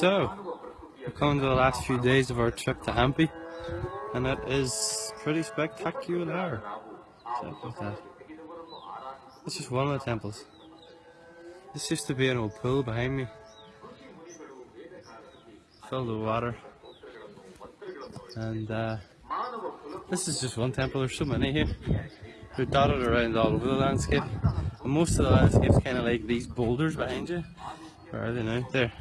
So, we're coming to the last few days of our trip to Hampi, and it is pretty spectacular. This is one of the temples. This used to be an old pool behind me, filled with water, and uh, this is just one temple. There's so many here. They're dotted around all over the landscape, and most of the landscape's kind of like these boulders behind you. Where are they now? There.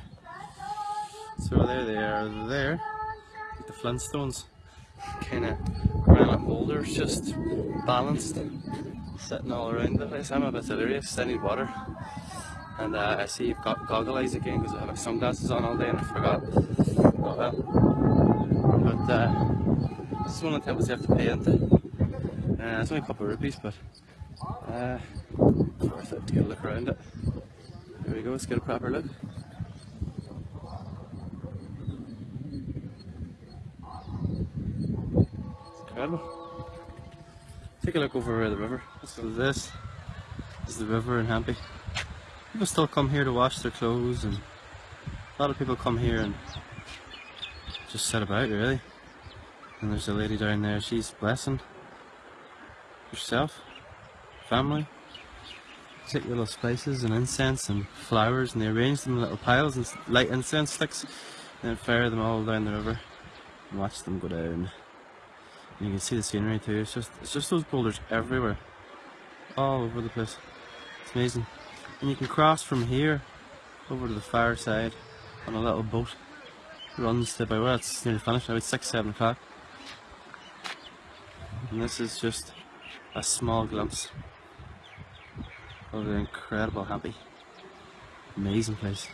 So there they are there, the Flintstones, kind of granite boulders just balanced, sitting all around the place. I'm a bit delirious, I need water. And uh, I see you've got goggle eyes again because I have my sunglasses on all day and I forgot. Oh well. But uh, this is one of the temples you have to pay into. Uh, it's only a couple of rupees, but uh, worth it to get a look around it. There we go, let's get a proper look. incredible. Take a look over the river. So this is the river in Hampi. People still come here to wash their clothes and a lot of people come here and just set about really. And there's a lady down there, she's blessing herself, family. Take little spices and incense and flowers and they arrange them in little piles and light incense sticks and then fire them all down the river and watch them go down. And you can see the scenery too. It's just it's just those boulders everywhere. All over the place. It's amazing. And you can cross from here over to the far side on a little boat. Runs to about well it's nearly finished now, it's six, seven o'clock. And this is just a small glimpse Oh, of the incredible Hampi. Amazing place.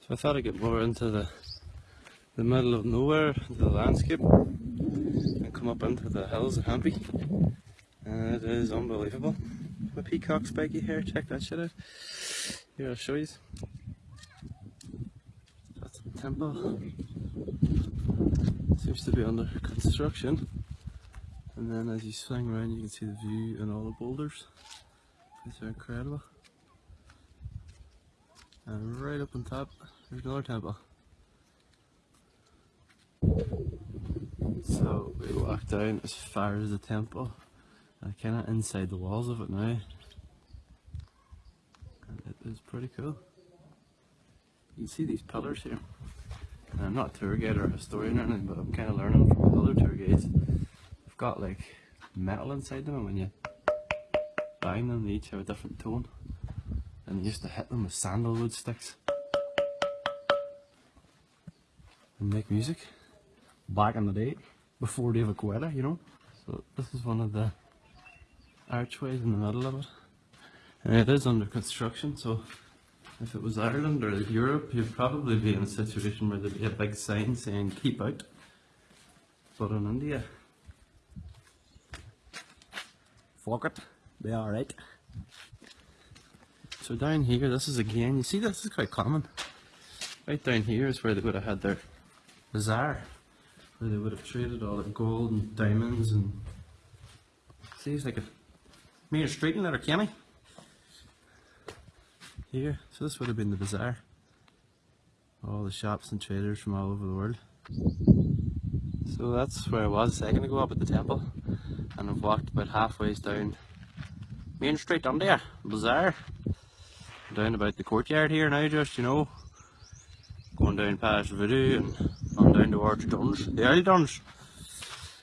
So I thought I'd get more into the the middle of nowhere, the landscape and come up into the hills of Hampi. And it is unbelievable. My peacock spiky hair, check that shit out. Here I'll show you. That's the temple. Seems to be under construction. And then as you swing around you can see the view and all the boulders. These are incredible. And right up on top there's another temple. So we walk down as far as the temple, uh, kind of inside the walls of it now. And it is pretty cool. You can see these pillars here. And I'm not a tour guide or a historian or anything, but I'm kind of learning from other tour guides. Got like metal inside them, and when you bang them, they each have a different tone. And they used to hit them with sandalwood sticks and make music back in the day before David Guetta, you know. So this is one of the archways in the middle of it. And it is under construction, so if it was Ireland or Europe, you'd probably be in a situation where there'd be a big sign saying keep out. But in India, fuck it, be alright. So down here, this is again, you see this is quite common. Right down here is where they would have had their bazaar where they would have traded all the gold and diamonds and see it's like a Main Street in Letterkenny. Here, so this would have been the bazaar. All the shops and traders from all over the world. So that's where I was a second ago up at the temple and I've walked about halfway down Main Street under there, bazaar. Down about the courtyard here now just, you know, going down past Voodoo and on down towards Duns, the early Duns.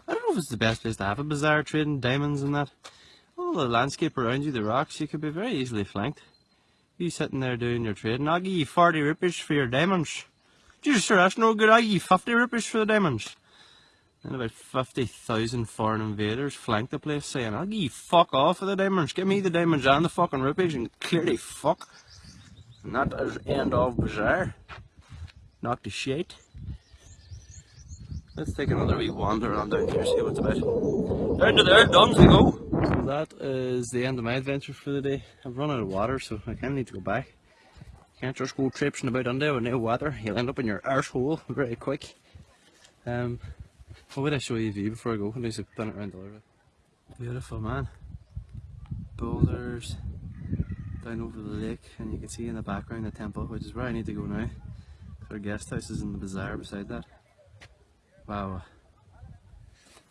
I don't know if it's the best place to have a bazaar trading diamonds and that. All the landscape around you, the rocks, you could be very easily flanked. You sitting there doing your trading, I'll give you 40 rupees for your diamonds. Jesus sir, that's no good, I'll give you 50 rupees for the diamonds. And about 50,000 foreign invaders flanked the place saying, I'll give you fuck off of the diamonds, give me the diamonds and the fucking rupees and clearly fuck. And that is end of bazaar. Knock the shit. Let's take another wee wander around down here, see what's about. Down to there, done we go! So that is the end of my adventure for the day. I've run out of water, so I kind of need to go back. Can't just go traipsing about under with no water. You'll end up in your arsehole very quick. Um, what would I show you a view before I go? Least I've done it around the river. Beautiful man. Boulders down over the lake and you can see in the background the temple which is where I need to go now. Our guest house is in the bazaar beside that. Wow.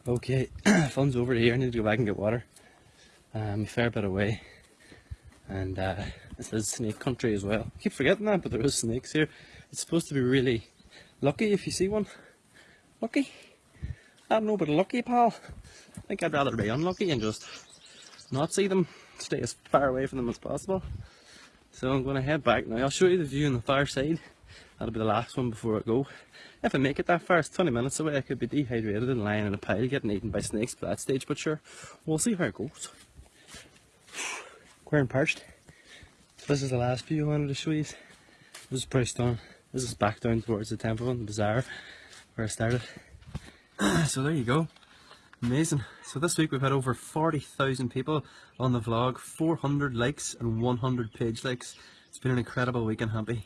Okay, fun's over here, I need to go back and get water. Um, a fair bit away. And uh, this is snake country as well. I keep forgetting that, but there is snakes here. It's supposed to be really lucky if you see one. Lucky? I don't know, but lucky, pal. I think I'd rather be unlucky and just not see them, stay as far away from them as possible. So I'm going to head back now. I'll show you the view on the far side. That'll be the last one before I go. If I make it that far, it's 20 minutes away. I could be dehydrated and lying in a pile getting eaten by snakes by that stage, but sure, we'll see how it goes. We're parched. So this is the last view I wanted to show you. This is pretty stunning. This is back down towards the temple and the bazaar where I started. so there you go. Amazing. So this week we've had over 40,000 people on the vlog, 400 likes and 100 page likes. It's been an incredible week and Hampi.